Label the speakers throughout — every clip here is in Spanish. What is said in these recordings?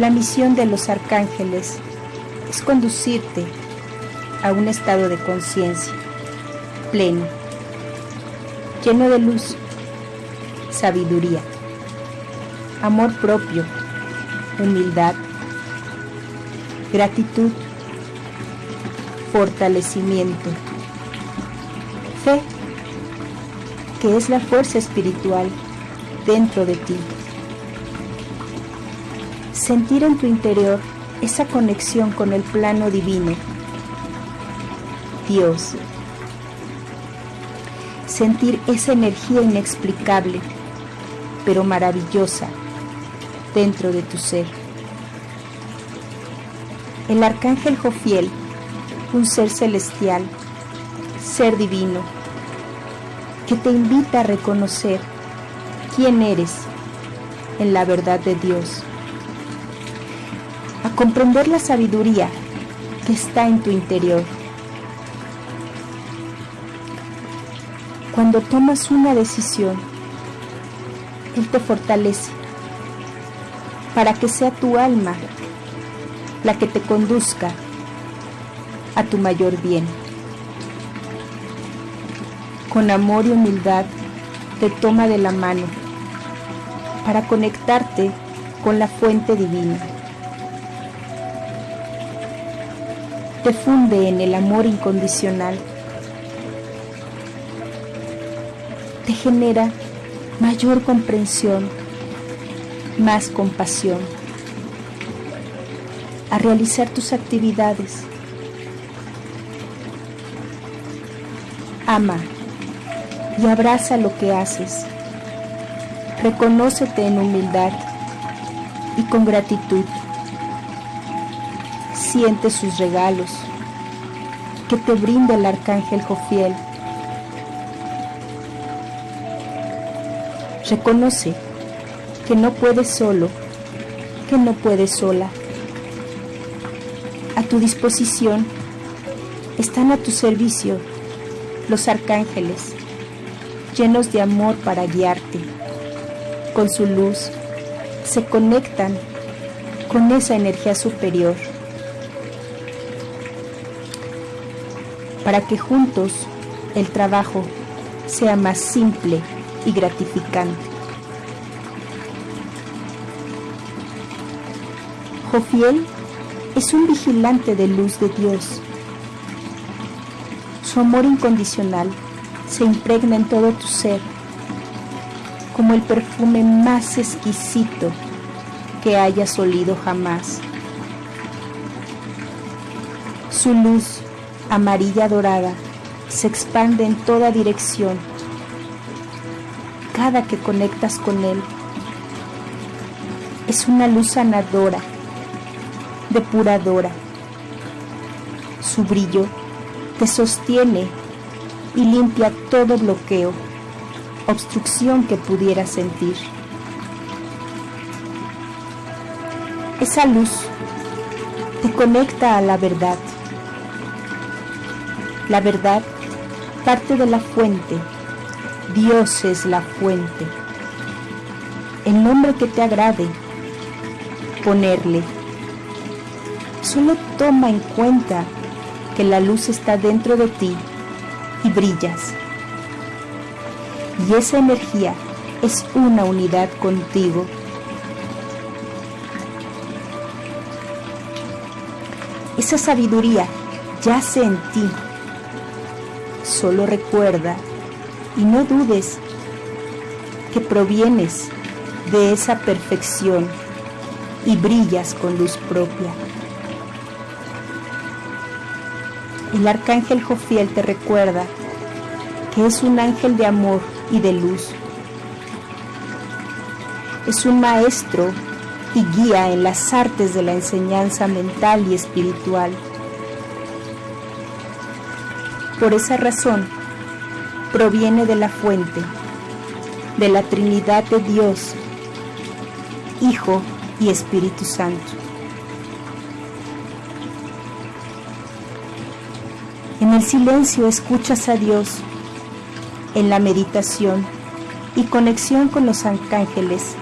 Speaker 1: La misión de los arcángeles es conducirte a un estado de conciencia pleno, lleno de luz, sabiduría, amor propio, humildad, gratitud, fortalecimiento, fe, que es la fuerza espiritual dentro de ti. Sentir en tu interior esa conexión con el plano divino, Dios. Sentir esa energía inexplicable, pero maravillosa, dentro de tu ser. El arcángel Jofiel, un ser celestial, ser divino, que te invita a reconocer quién eres en la verdad de Dios, a comprender la sabiduría que está en tu interior. Cuando tomas una decisión, Él te fortalece para que sea tu alma la que te conduzca a tu mayor bien. Con amor y humildad te toma de la mano para conectarte con la fuente divina. Te funde en el amor incondicional. Te genera mayor comprensión, más compasión a realizar tus actividades. Ama y abraza lo que haces. Reconócete en humildad y con gratitud. Siente sus regalos que te brinda el arcángel Jofiel. Reconoce que no puedes solo, que no puedes sola a tu disposición, están a tu servicio los arcángeles, llenos de amor para guiarte. Con su luz se conectan con esa energía superior para que juntos el trabajo sea más simple y gratificante. Jofiel es un vigilante de luz de Dios. Su amor incondicional se impregna en todo tu ser, como el perfume más exquisito que hayas olido jamás. Su luz amarilla dorada se expande en toda dirección cada que conectas con Él. Es una luz sanadora depuradora. Su brillo te sostiene y limpia todo bloqueo, obstrucción que pudieras sentir. Esa luz te conecta a la verdad. La verdad parte de la fuente. Dios es la fuente. El nombre que te agrade, ponerle Solo toma en cuenta que la luz está dentro de ti y brillas. Y esa energía es una unidad contigo. Esa sabiduría yace en ti. Solo recuerda y no dudes que provienes de esa perfección y brillas con luz propia. el arcángel Jofiel te recuerda que es un ángel de amor y de luz. Es un maestro y guía en las artes de la enseñanza mental y espiritual. Por esa razón, proviene de la fuente, de la Trinidad de Dios, Hijo y Espíritu Santo. En el silencio escuchas a Dios. En la meditación y conexión con los arcángeles,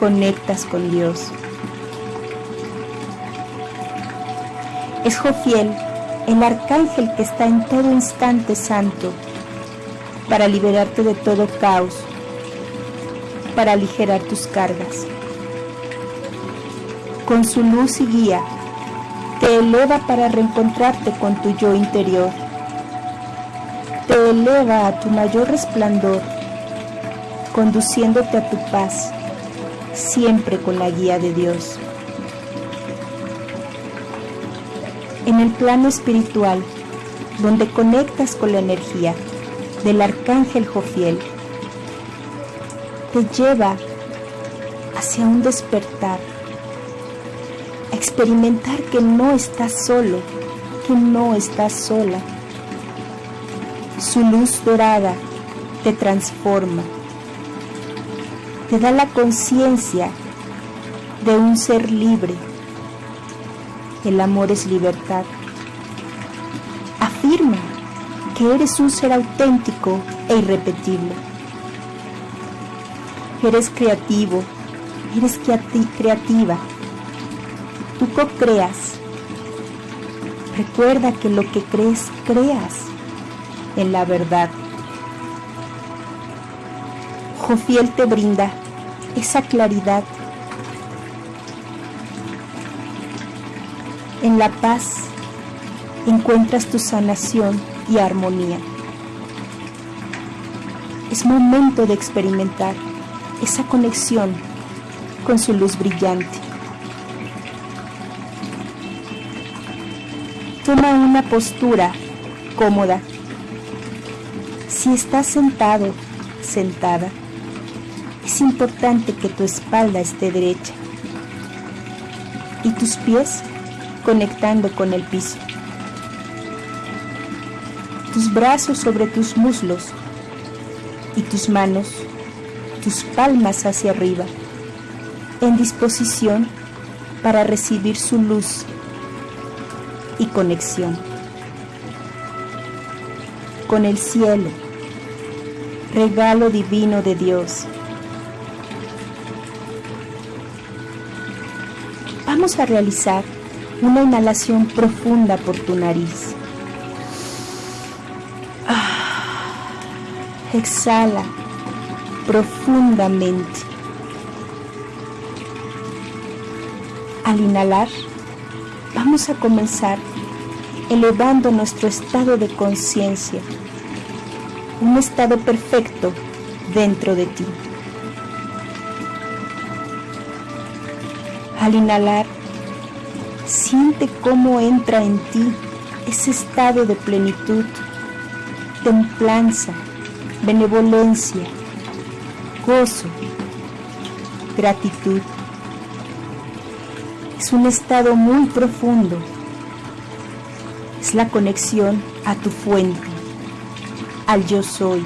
Speaker 1: conectas con Dios. Es Jofiel, el arcángel que está en todo instante santo, para liberarte de todo caos, para aligerar tus cargas. Con su luz y guía, te eleva para reencontrarte con tu yo interior. Te eleva a tu mayor resplandor, conduciéndote a tu paz, siempre con la guía de Dios. En el plano espiritual, donde conectas con la energía del arcángel Jofiel, te lleva hacia un despertar, a experimentar que no estás solo, que no estás sola. Su luz dorada te transforma, te da la conciencia de un ser libre. El amor es libertad. Afirma que eres un ser auténtico e irrepetible. Eres creativo, eres creativa. Tú co-creas. Recuerda que lo que crees, creas en la verdad. Jofiel te brinda esa claridad. En la paz encuentras tu sanación y armonía. Es momento de experimentar esa conexión con su luz brillante. Toma una postura cómoda. Si estás sentado, sentada, es importante que tu espalda esté derecha y tus pies conectando con el piso. Tus brazos sobre tus muslos y tus manos, tus palmas hacia arriba, en disposición para recibir su luz y conexión con el cielo, regalo divino de Dios. Vamos a realizar una inhalación profunda por tu nariz. Ah, exhala profundamente. Al inhalar, vamos a comenzar elevando nuestro estado de conciencia, un estado perfecto dentro de ti. Al inhalar, siente cómo entra en ti ese estado de plenitud, templanza, benevolencia, gozo, gratitud. Es un estado muy profundo. Es la conexión a tu fuente, al yo soy.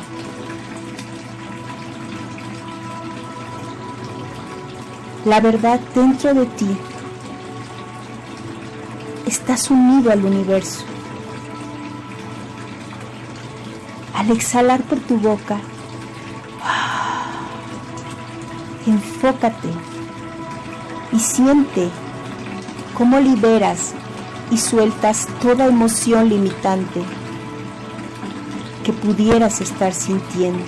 Speaker 1: La verdad dentro de ti. Estás unido al universo. Al exhalar por tu boca, enfócate y siente cómo liberas y sueltas toda emoción limitante que pudieras estar sintiendo.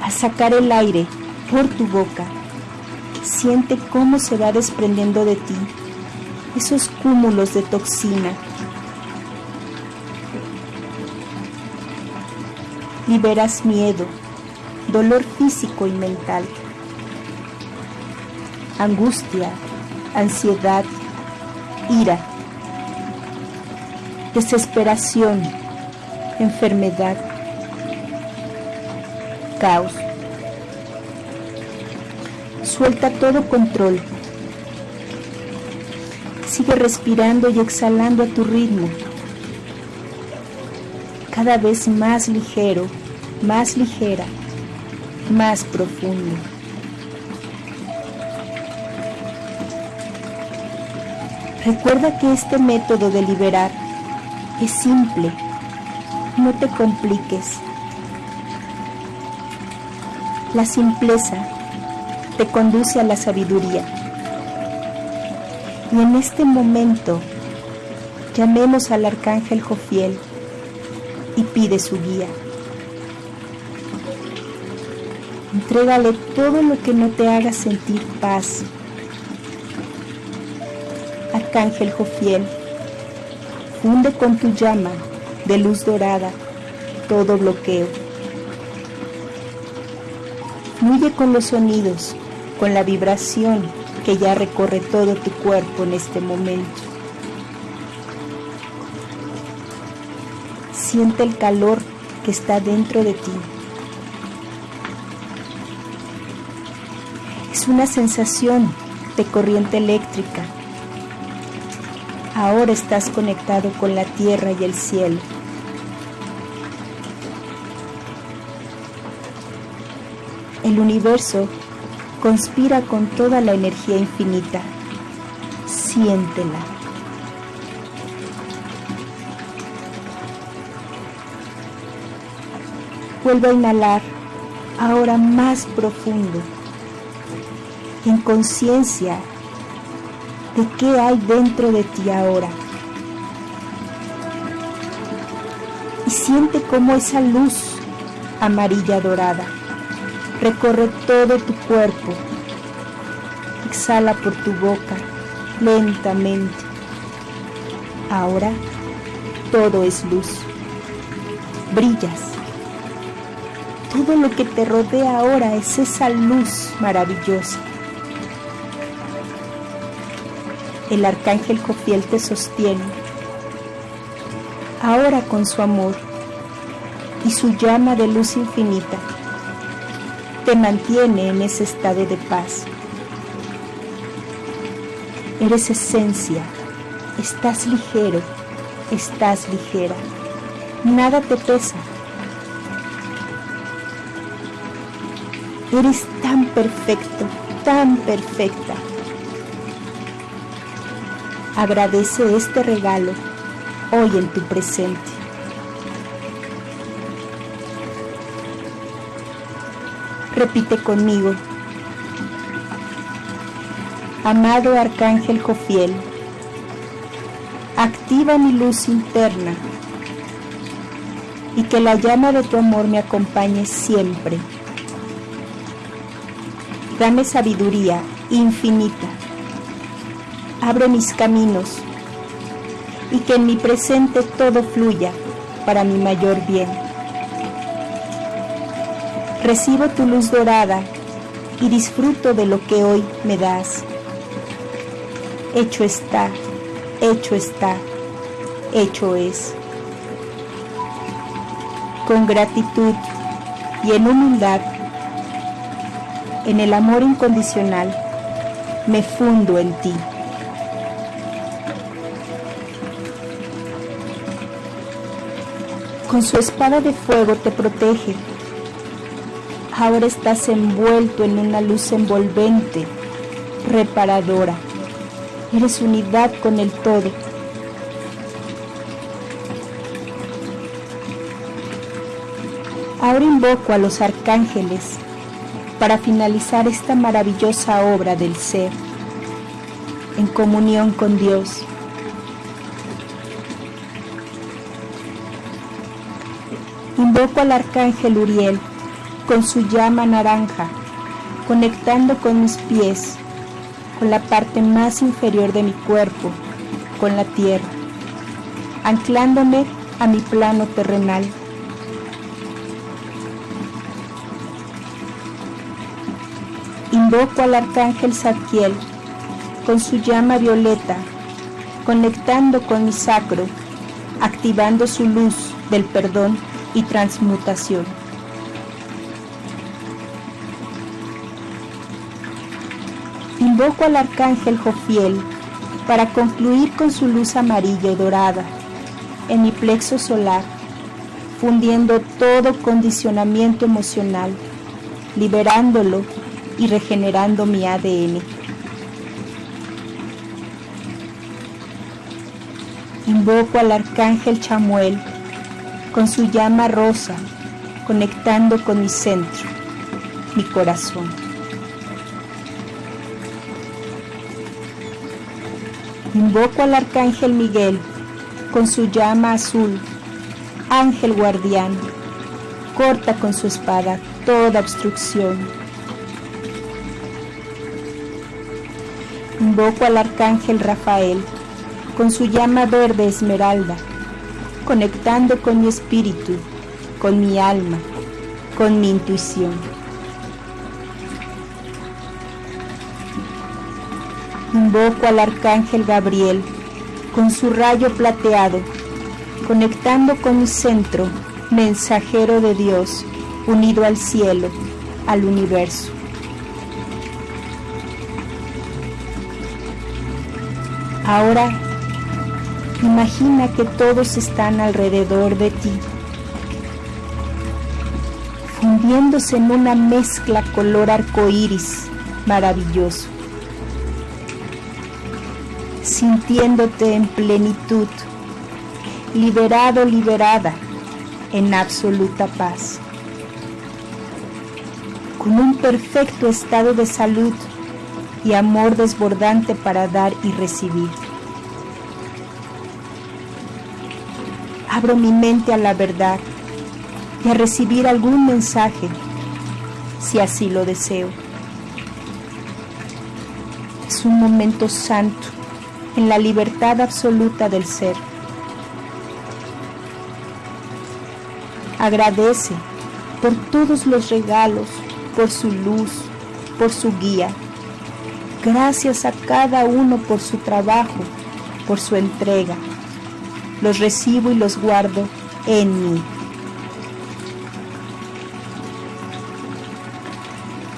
Speaker 1: Al sacar el aire por tu boca, siente cómo se va desprendiendo de ti esos cúmulos de toxina. Liberas miedo, dolor físico y mental, angustia, ansiedad, ira, desesperación, enfermedad, caos. Suelta todo control. Sigue respirando y exhalando a tu ritmo. Cada vez más ligero, más ligera, más profundo. Recuerda que este método de liberar es simple. No te compliques. La simpleza te conduce a la sabiduría. Y en este momento llamemos al arcángel Jofiel y pide su guía. Entrégale todo lo que no te haga sentir paz. Arcángel Jofiel, funde con tu llama de luz dorada todo bloqueo. Fluye con los sonidos, con la vibración que ya recorre todo tu cuerpo en este momento. Siente el calor que está dentro de ti. Es una sensación de corriente eléctrica. Ahora estás conectado con la tierra y el cielo. El universo conspira con toda la energía infinita. Siéntela. Vuelve a inhalar ahora más profundo, en conciencia de qué hay dentro de ti ahora. Y siente cómo esa luz amarilla dorada recorre todo tu cuerpo. Exhala por tu boca lentamente. Ahora todo es luz. Brillas. Todo lo que te rodea ahora es esa luz maravillosa. El arcángel Jofiel te sostiene. Ahora con su amor y su llama de luz infinita te mantiene en ese estado de paz. Eres esencia, estás ligero, estás ligera, nada te pesa. Eres tan perfecto, tan perfecta. Agradece este regalo hoy en tu presente. Repite conmigo. Amado Arcángel Jofiel, activa mi luz interna y que la llama de tu amor me acompañe siempre. Dame sabiduría infinita. Abre mis caminos y que en mi presente todo fluya para mi mayor bien. Recibo tu luz dorada y disfruto de lo que hoy me das. Hecho está, hecho está, hecho es. Con gratitud y en humildad, en el amor incondicional, me fundo en ti. Con su espada de fuego te protege Ahora estás envuelto en una luz envolvente, reparadora. Eres unidad con el todo. Ahora invoco a los arcángeles para finalizar esta maravillosa obra del ser en comunión con Dios. Invoco al arcángel Uriel con su llama naranja, conectando con mis pies, con la parte más inferior de mi cuerpo, con la tierra, anclándome a mi plano terrenal. Invoco al arcángel Zadkiel con su llama violeta, conectando con mi sacro, activando su luz del perdón y transmutación. Invoco al arcángel Jofiel para concluir con su luz amarilla y dorada en mi plexo solar, fundiendo todo condicionamiento emocional, liberándolo y regenerando mi ADN. Invoco al arcángel Chamuel con su llama rosa, conectando con mi centro, mi corazón. Invoco al arcángel Miguel con su llama azul, ángel guardián, corta con su espada toda obstrucción. Invoco al arcángel Rafael con su llama verde esmeralda, conectando con mi espíritu, con mi alma, con mi intuición. Invoco al arcángel Gabriel con su rayo plateado, conectando con mi centro, mensajero de Dios, unido al cielo, al universo. Ahora imagina que todos están alrededor de ti, fundiéndose en una mezcla color arcoíris maravilloso, sintiéndote en plenitud, liberado, liberada, en absoluta paz, con un perfecto estado de salud y amor desbordante para dar y recibir. Abro mi mente a la verdad y a recibir algún mensaje, si así lo deseo. Es un momento santo en la libertad absoluta del ser. Agradece por todos los regalos, por su luz, por su guía Gracias a cada uno por su trabajo, por su entrega. Los recibo y los guardo en mí.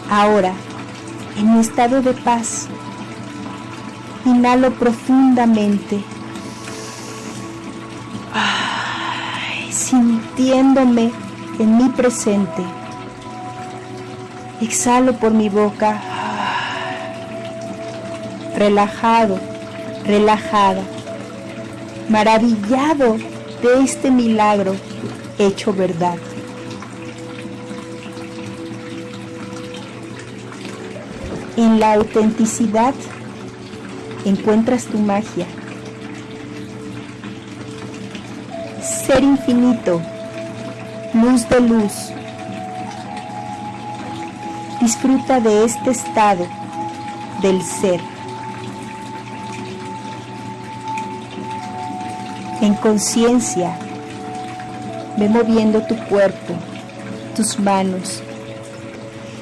Speaker 1: Ahora, en mi estado de paz, inhalo profundamente, sintiéndome en mi presente. Exhalo por mi boca relajado, relajada, maravillado de este milagro hecho verdad. En la autenticidad encuentras tu magia. Ser infinito, luz de luz. Disfruta de este estado del ser. en conciencia, ve moviendo tu cuerpo, tus manos,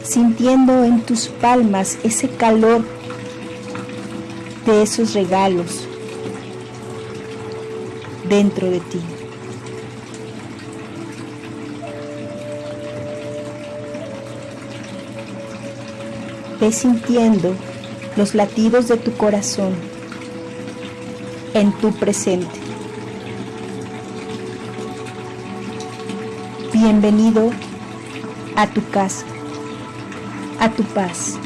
Speaker 1: sintiendo en tus palmas ese calor de esos regalos dentro de ti. Ve sintiendo los latidos de tu corazón en tu presente. Bienvenido a tu casa, a tu paz.